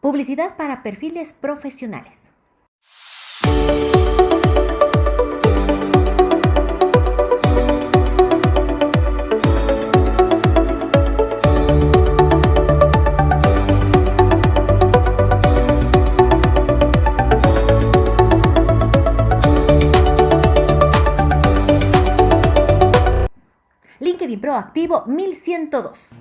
Publicidad para perfiles profesionales. LinkedIn Proactivo 1102.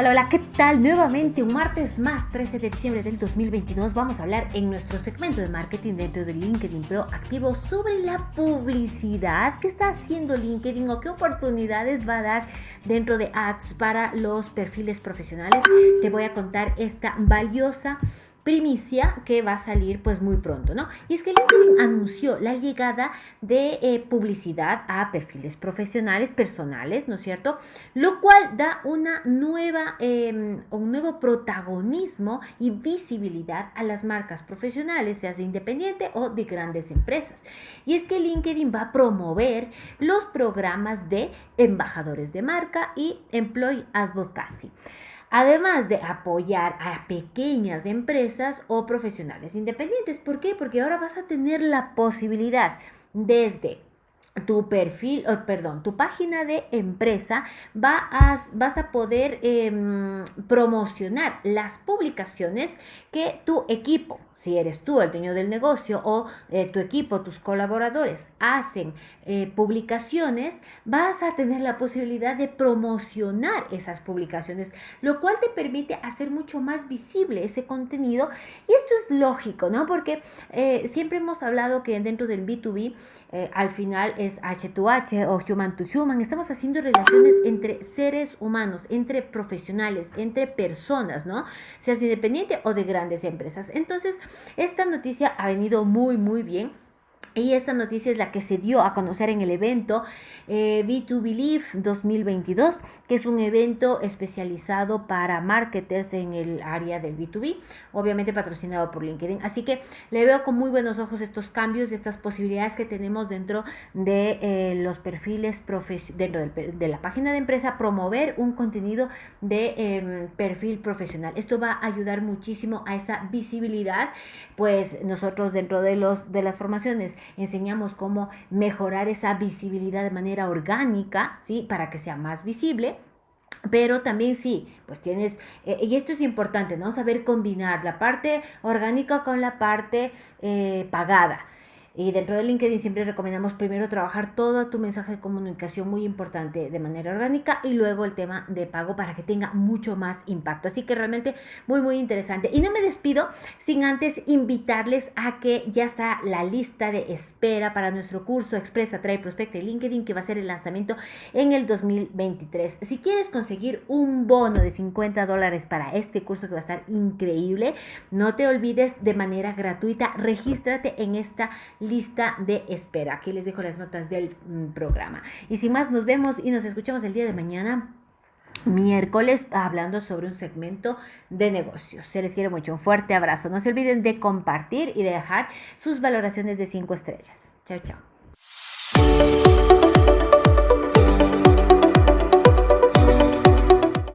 Hola, hola, ¿qué tal? Nuevamente un martes más, 13 de diciembre del 2022, vamos a hablar en nuestro segmento de marketing dentro de LinkedIn Pro Activo sobre la publicidad que está haciendo LinkedIn o qué oportunidades va a dar dentro de ads para los perfiles profesionales. Te voy a contar esta valiosa primicia que va a salir pues muy pronto, ¿no? Y es que LinkedIn anunció la llegada de eh, publicidad a perfiles profesionales, personales, ¿no es cierto? Lo cual da una nueva, em, un nuevo protagonismo y visibilidad a las marcas profesionales, sea de independiente o de grandes empresas. Y es que LinkedIn va a promover los programas de embajadores de marca y employee advocacy además de apoyar a pequeñas empresas o profesionales independientes. ¿Por qué? Porque ahora vas a tener la posibilidad desde tu perfil, o perdón, tu página de empresa vas, vas a poder em, promocionar las publicaciones que tu equipo, si eres tú el dueño del negocio o eh, tu equipo, tus colaboradores hacen eh, publicaciones, vas a tener la posibilidad de promocionar esas publicaciones, lo cual te permite hacer mucho más visible ese contenido. Y esto es lógico, ¿no? Porque eh, siempre hemos hablado que dentro del B2B, al final es H2H o Human to Human, estamos haciendo relaciones entre seres humanos, entre profesionales, entre personas, ¿no? Seas independiente o de grandes empresas. Entonces, esta noticia ha venido muy, muy bien y esta noticia es la que se dio a conocer en el evento eh, B2 Believe 2022, que es un evento especializado para marketers en el área del B2B, obviamente patrocinado por LinkedIn. Así que le veo con muy buenos ojos estos cambios, estas posibilidades que tenemos dentro de eh, los perfiles, dentro de la página de empresa, promover un contenido de em, perfil profesional. Esto va a ayudar muchísimo a esa visibilidad, pues nosotros dentro de, los, de las formaciones enseñamos cómo mejorar esa visibilidad de manera orgánica, ¿sí? Para que sea más visible. Pero también sí, pues tienes, eh, y esto es importante, ¿no? Saber combinar la parte orgánica con la parte eh, pagada. Y dentro de LinkedIn siempre recomendamos primero trabajar todo tu mensaje de comunicación muy importante de manera orgánica y luego el tema de pago para que tenga mucho más impacto. Así que realmente muy, muy interesante. Y no me despido sin antes invitarles a que ya está la lista de espera para nuestro curso Expresa, Trae, Prospecta y LinkedIn que va a ser el lanzamiento en el 2023. Si quieres conseguir un bono de 50 dólares para este curso que va a estar increíble, no te olvides de manera gratuita, regístrate en esta lista lista de espera. Aquí les dejo las notas del mm, programa. Y sin más, nos vemos y nos escuchamos el día de mañana miércoles hablando sobre un segmento de negocios. Se les quiere mucho. Un fuerte abrazo. No se olviden de compartir y de dejar sus valoraciones de 5 estrellas. Chao, chao.